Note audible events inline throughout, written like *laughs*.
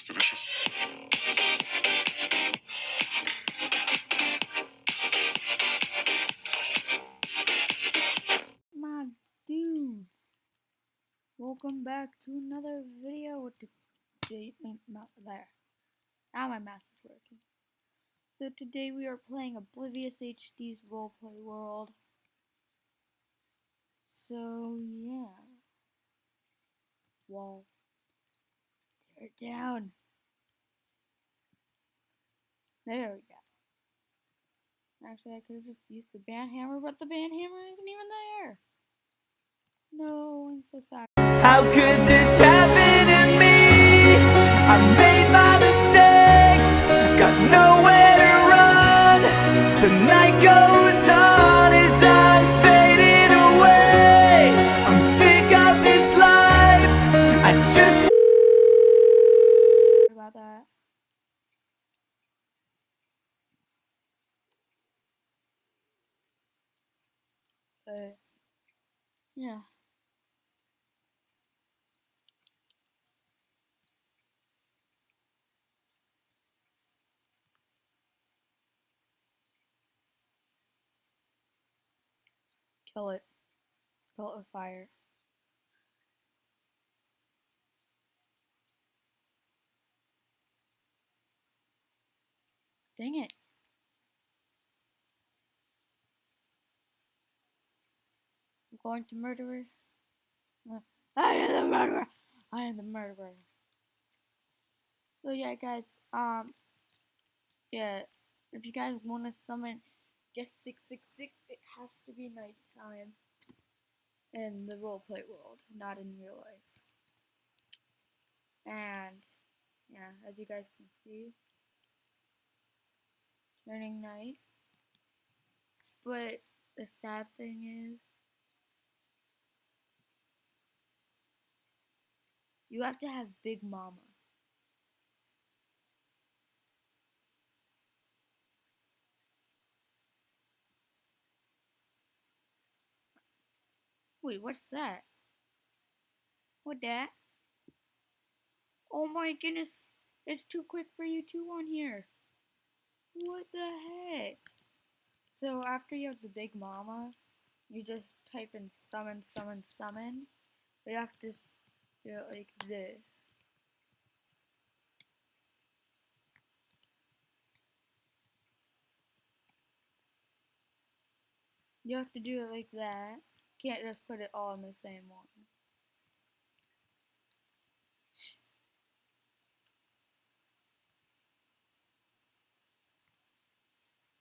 It's delicious. My dudes, welcome back to another video with the J- uh, not there. Now my mouse is working. So today we are playing Oblivious HD's roleplay world. So yeah. Wall. It down. There we go. Actually, I could have just used the ban hammer, but the ban hammer isn't even there. No, I'm so sorry. How could Kill it. It with fire. Dang it. I'm going to murderer. *laughs* I am the murderer. I am the murderer. So yeah, guys. Um. Yeah. If you guys want to summon six six, it has to be nighttime in the roleplay world, not in real life. And yeah, as you guys can see, turning night. But the sad thing is, you have to have Big Mama. Wait, what's that? What that? Oh my goodness, it's too quick for you two on here. What the heck? So after you have the Big Mama, you just type in summon, summon, summon. You have to do it like this. You have to do it like that. Can't just put it all in the same one.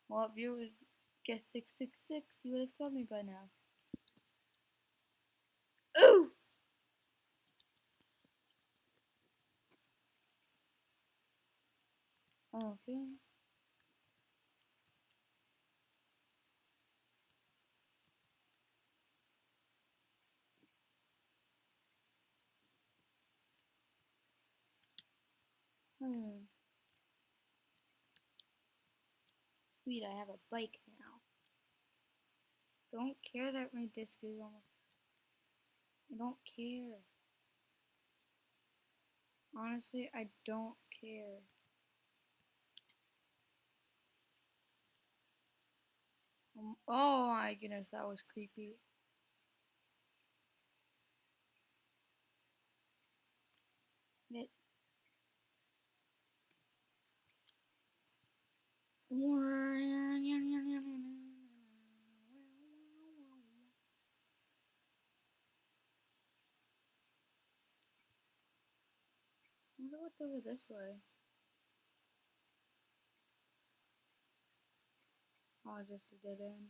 Well, if you would guess 666, you would have told me by now. Ooh! Okay. Hmm. Sweet, I have a bike now. Don't care that my disc is almost. I don't care. Honestly, I don't care. Um, oh my goodness, that was creepy. It. I wonder what's over this way. Oh, just a dead end.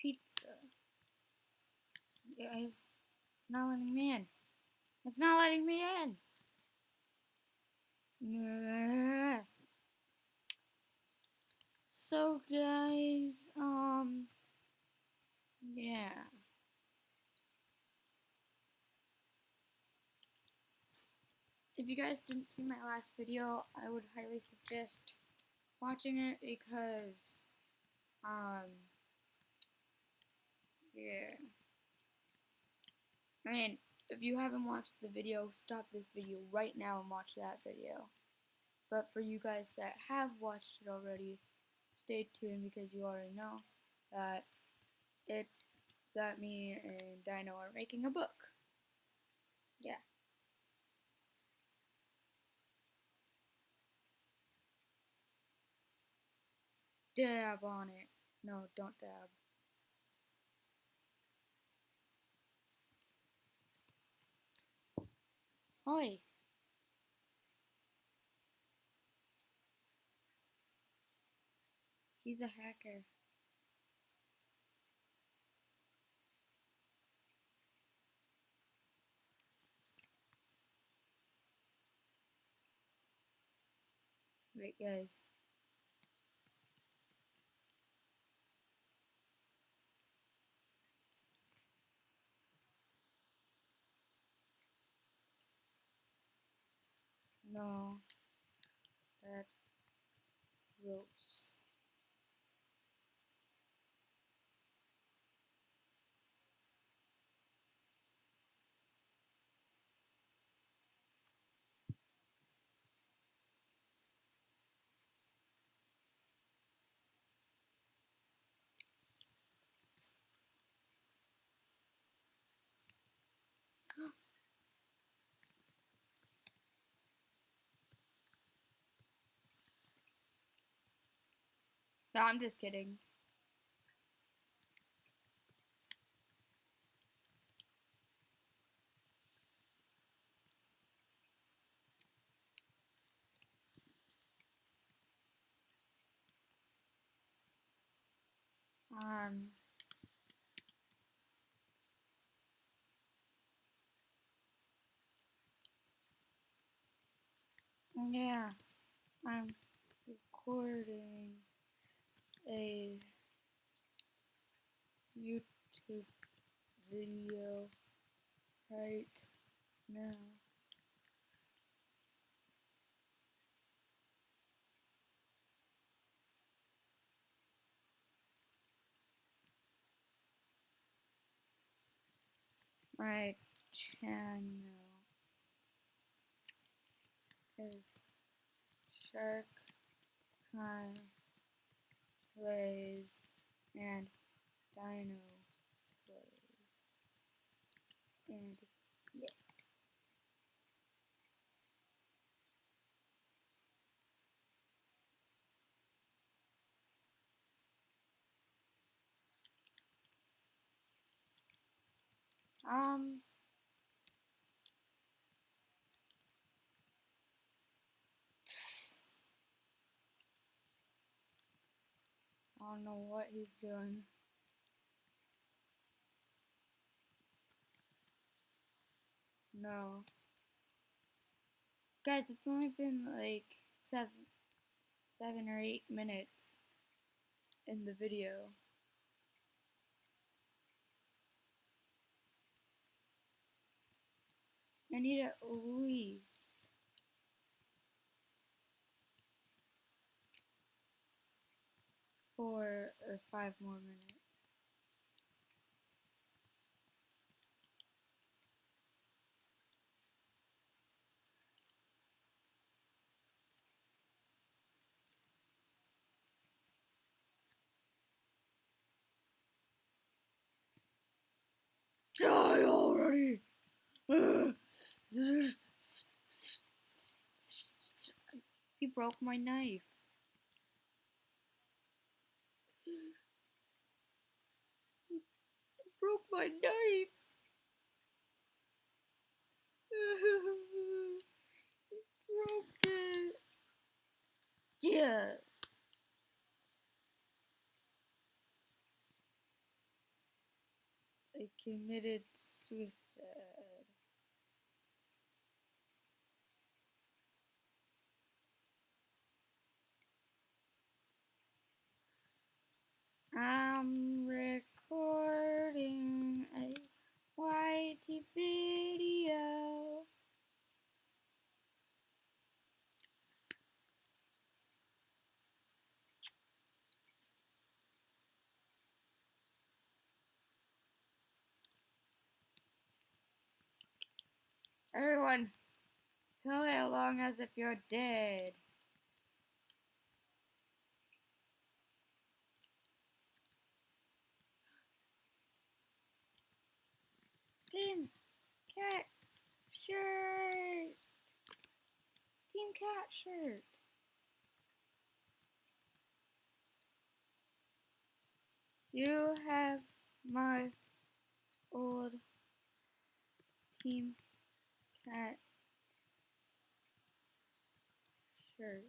Pizza. Guys, it's not letting me in. It's not letting me in. Yeah. So guys, um, yeah. If you guys didn't see my last video, I would highly suggest watching it because, um, Yeah. I mean, if you haven't watched the video, stop this video right now and watch that video. But for you guys that have watched it already, stay tuned because you already know that it that me and Dino are making a book. Yeah. Dab on it. No, don't dab. Oi. He's a hacker. Wait, guys. No. That's gross. No, I'm just kidding. Um. Yeah, I'm recording a YouTube video right now. My channel is Shark Time Plays and Dino Plays. And yes. Um. Don't know what he's doing. No. Guys, it's only been like seven, seven or eight minutes in the video. I need at least four or five more minutes. Die already! Uh, *laughs* he broke my knife. He broke my knife. he *laughs* broke. Yeah. I committed suicide. I'm recording a YT video. Everyone, play along as if you're dead. Team Cat Shirt! Team Cat Shirt! You have my old Team Cat shirt.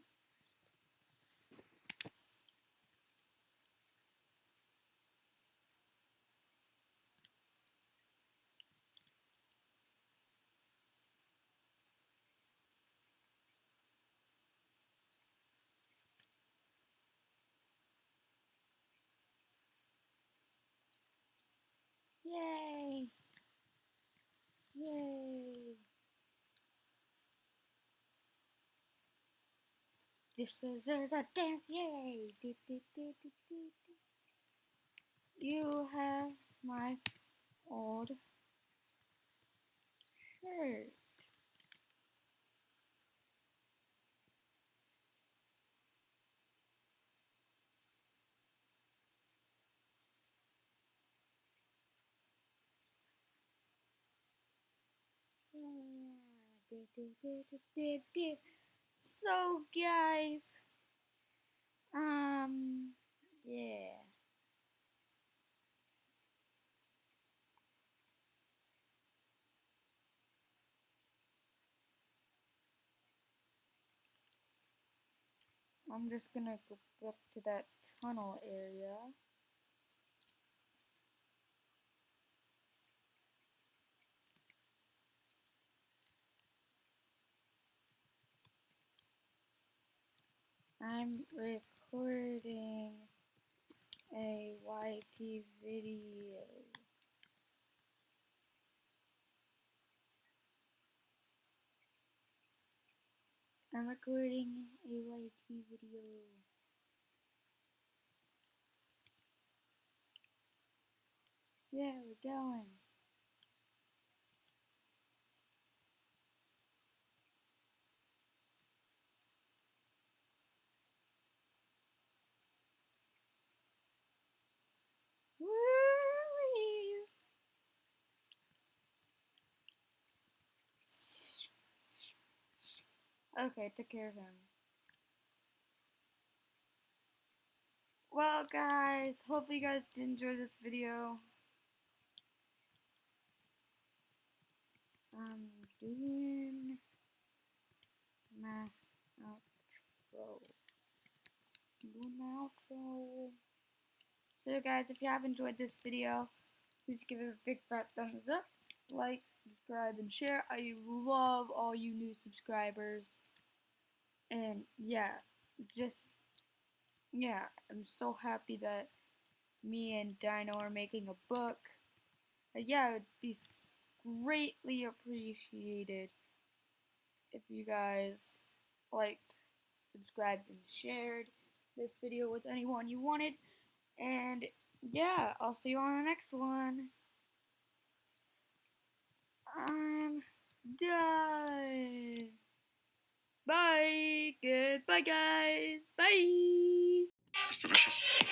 Yay! Yay! This is there's a dance, yay! You have my old shirt. Yeah. So, guys, um, yeah. I'm just gonna go up to that tunnel area. I'm recording a YT video. I'm recording a YT video. Yeah, we're going. Okay, took care of him. Well, guys, hopefully you guys did enjoy this video. I'm doing my outro. Doing my outro. So, guys, if you have enjoyed this video, please give it a big fat thumbs up, like, subscribe, and share. I love all you new subscribers. And yeah, just yeah, I'm so happy that me and Dino are making a book. Yeah, it would be greatly appreciated if you guys liked, subscribed, and shared this video with anyone you wanted. And yeah, I'll see you on the next one. I'm done. Bye. Goodbye, guys. Bye. It's delicious.